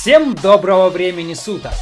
Всем доброго времени суток!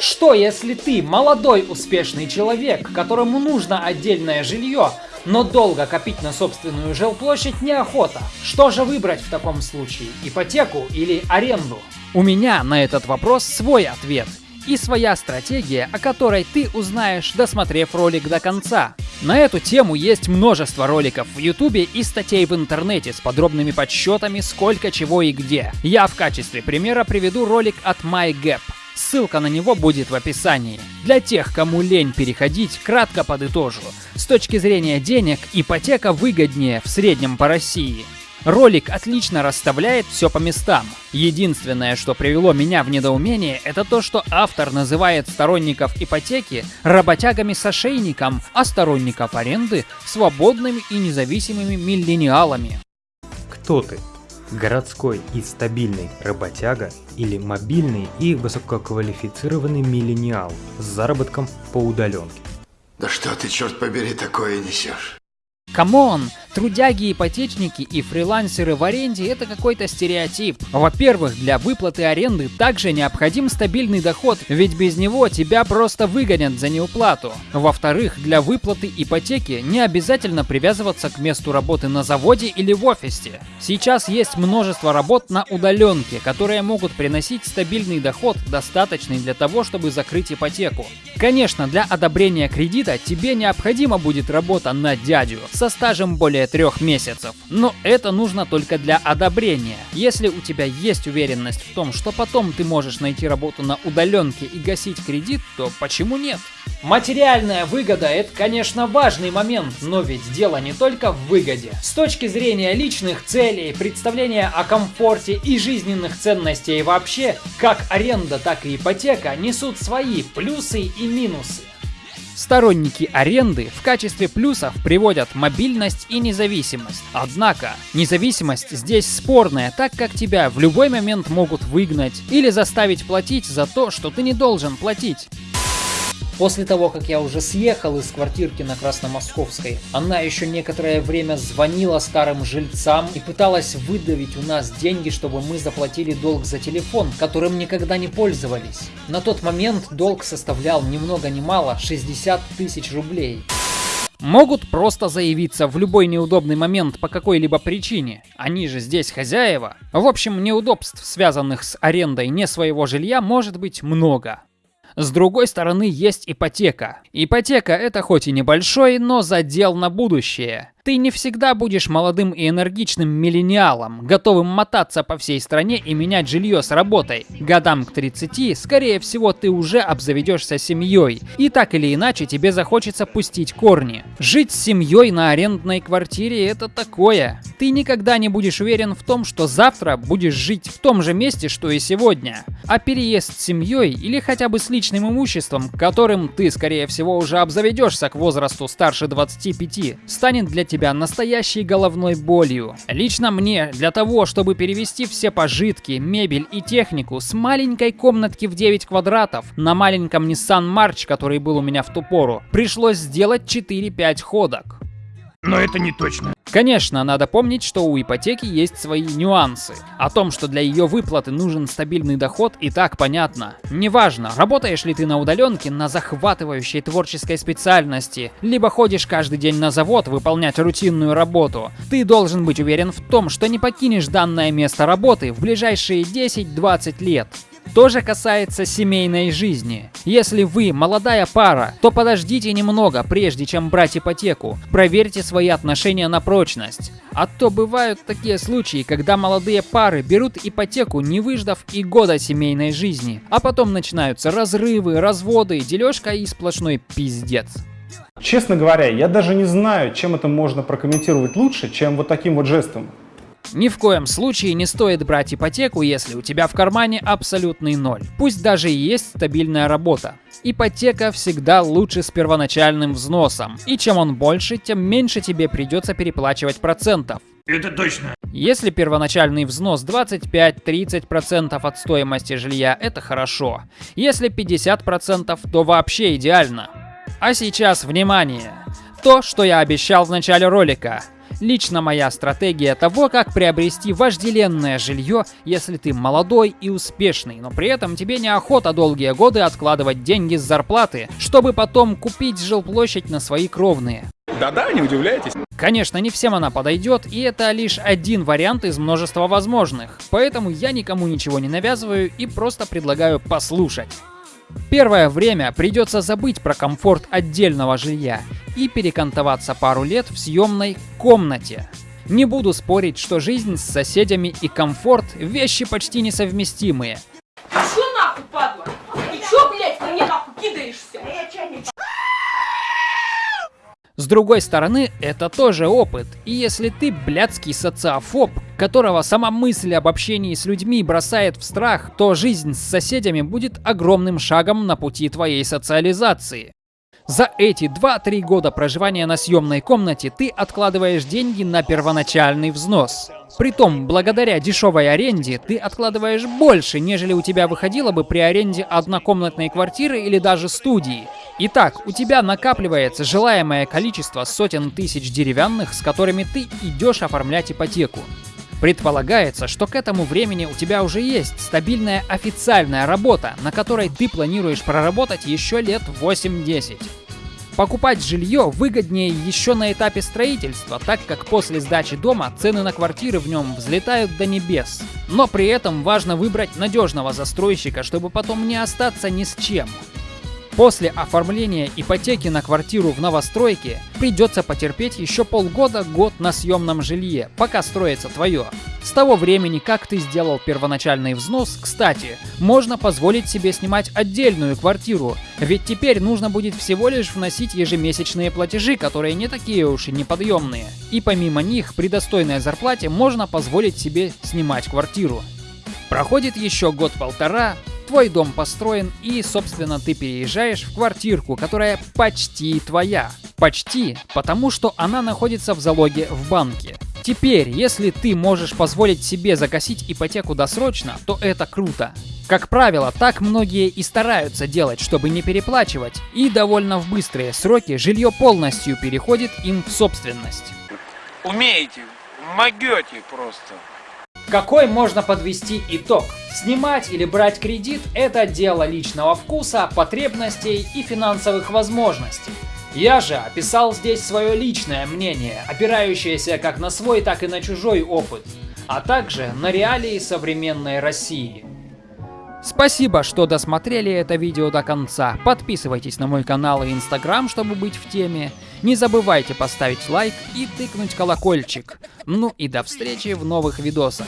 Что если ты молодой успешный человек, которому нужно отдельное жилье, но долго копить на собственную жилплощадь неохота? Что же выбрать в таком случае, ипотеку или аренду? У меня на этот вопрос свой ответ и своя стратегия, о которой ты узнаешь, досмотрев ролик до конца. На эту тему есть множество роликов в ютубе и статей в интернете с подробными подсчетами сколько чего и где. Я в качестве примера приведу ролик от MyGap. Ссылка на него будет в описании. Для тех, кому лень переходить, кратко подытожу. С точки зрения денег, ипотека выгоднее в среднем по России. Ролик отлично расставляет все по местам. Единственное, что привело меня в недоумение, это то, что автор называет сторонников ипотеки работягами с ошейником, а сторонников аренды свободными и независимыми миллениалами. Кто ты? Городской и стабильный работяга или мобильный и высококвалифицированный миллениал с заработком по удаленке? Да что ты, черт побери, такое несешь? Come on! Трудяги, ипотечники и фрилансеры в аренде – это какой-то стереотип. Во-первых, для выплаты аренды также необходим стабильный доход, ведь без него тебя просто выгонят за неуплату. Во-вторых, для выплаты ипотеки не обязательно привязываться к месту работы на заводе или в офисе. Сейчас есть множество работ на удаленке, которые могут приносить стабильный доход, достаточный для того, чтобы закрыть ипотеку. Конечно, для одобрения кредита тебе необходима будет работа на дядю со стажем более трех месяцев. Но это нужно только для одобрения. Если у тебя есть уверенность в том, что потом ты можешь найти работу на удаленке и гасить кредит, то почему нет? Материальная выгода – это, конечно, важный момент, но ведь дело не только в выгоде. С точки зрения личных целей, представления о комфорте и жизненных ценностей вообще, как аренда, так и ипотека несут свои плюсы и минусы. Сторонники аренды в качестве плюсов приводят мобильность и независимость. Однако, независимость здесь спорная, так как тебя в любой момент могут выгнать или заставить платить за то, что ты не должен платить. После того, как я уже съехал из квартирки на Красномосковской, она еще некоторое время звонила старым жильцам и пыталась выдавить у нас деньги, чтобы мы заплатили долг за телефон, которым никогда не пользовались. На тот момент долг составлял ни много ни мало 60 тысяч рублей. Могут просто заявиться в любой неудобный момент по какой-либо причине. Они же здесь хозяева. В общем, неудобств, связанных с арендой не своего жилья, может быть много. С другой стороны есть ипотека. Ипотека это хоть и небольшой, но задел на будущее. Ты не всегда будешь молодым и энергичным миллениалом, готовым мотаться по всей стране и менять жилье с работой. Годам к 30, скорее всего, ты уже обзаведешься семьей, и так или иначе тебе захочется пустить корни. Жить с семьей на арендной квартире это такое. Ты никогда не будешь уверен в том, что завтра будешь жить в том же месте, что и сегодня. А переезд с семьей или хотя бы с личным имуществом, которым ты, скорее всего, уже обзаведешься к возрасту старше 25, станет для тебя настоящей головной болью. Лично мне, для того, чтобы перевести все пожитки, мебель и технику с маленькой комнатки в 9 квадратов на маленьком Nissan March, который был у меня в ту пору, пришлось сделать 4-5 ходок. Но это не точно. Конечно, надо помнить, что у ипотеки есть свои нюансы. О том, что для ее выплаты нужен стабильный доход, и так понятно. Неважно, работаешь ли ты на удаленке на захватывающей творческой специальности, либо ходишь каждый день на завод выполнять рутинную работу, ты должен быть уверен в том, что не покинешь данное место работы в ближайшие 10-20 лет тоже касается семейной жизни. Если вы молодая пара, то подождите немного, прежде чем брать ипотеку. Проверьте свои отношения на прочность. А то бывают такие случаи, когда молодые пары берут ипотеку, не выждав и года семейной жизни. А потом начинаются разрывы, разводы, дележка и сплошной пиздец. Честно говоря, я даже не знаю, чем это можно прокомментировать лучше, чем вот таким вот жестом. Ни в коем случае не стоит брать ипотеку, если у тебя в кармане абсолютный ноль. Пусть даже и есть стабильная работа. Ипотека всегда лучше с первоначальным взносом. И чем он больше, тем меньше тебе придется переплачивать процентов. Это точно. Если первоначальный взнос 25-30% от стоимости жилья, это хорошо. Если 50%, то вообще идеально. А сейчас внимание! То, что я обещал в начале ролика. Лично моя стратегия того, как приобрести вожделенное жилье, если ты молодой и успешный, но при этом тебе неохота долгие годы откладывать деньги с зарплаты, чтобы потом купить жилплощадь на свои кровные. Да-да, не удивляйтесь. Конечно, не всем она подойдет, и это лишь один вариант из множества возможных. Поэтому я никому ничего не навязываю и просто предлагаю послушать. Первое время придется забыть про комфорт отдельного жилья и перекантоваться пару лет в съемной комнате. Не буду спорить, что жизнь с соседями и комфорт – вещи почти несовместимые. Чё нахуй, падла? Ты чё, блядь, ко мне нахуй кидаешься? С другой стороны, это тоже опыт. И если ты блядский социофоб, которого сама мысль об общении с людьми бросает в страх, то жизнь с соседями будет огромным шагом на пути твоей социализации. За эти 2-3 года проживания на съемной комнате ты откладываешь деньги на первоначальный взнос. Притом, благодаря дешевой аренде, ты откладываешь больше, нежели у тебя выходило бы при аренде однокомнатной квартиры или даже студии. Итак, у тебя накапливается желаемое количество сотен тысяч деревянных, с которыми ты идешь оформлять ипотеку. Предполагается, что к этому времени у тебя уже есть стабильная официальная работа, на которой ты планируешь проработать еще лет 8-10. Покупать жилье выгоднее еще на этапе строительства, так как после сдачи дома цены на квартиры в нем взлетают до небес. Но при этом важно выбрать надежного застройщика, чтобы потом не остаться ни с чем. После оформления ипотеки на квартиру в новостройке придется потерпеть еще полгода-год на съемном жилье, пока строится твое. С того времени, как ты сделал первоначальный взнос, кстати, можно позволить себе снимать отдельную квартиру, ведь теперь нужно будет всего лишь вносить ежемесячные платежи, которые не такие уж и неподъемные. И помимо них, при достойной зарплате можно позволить себе снимать квартиру. Проходит еще год-полтора, твой дом построен и, собственно, ты переезжаешь в квартирку, которая почти твоя. Почти, потому что она находится в залоге в банке. Теперь, если ты можешь позволить себе загасить ипотеку досрочно, то это круто. Как правило, так многие и стараются делать, чтобы не переплачивать, и довольно в быстрые сроки жилье полностью переходит им в собственность. Умеете, могете просто. Какой можно подвести итог? Снимать или брать кредит – это дело личного вкуса, потребностей и финансовых возможностей. Я же описал здесь свое личное мнение, опирающееся как на свой, так и на чужой опыт, а также на реалии современной России. Спасибо, что досмотрели это видео до конца. Подписывайтесь на мой канал и инстаграм, чтобы быть в теме. Не забывайте поставить лайк и тыкнуть колокольчик. Ну и до встречи в новых видосах.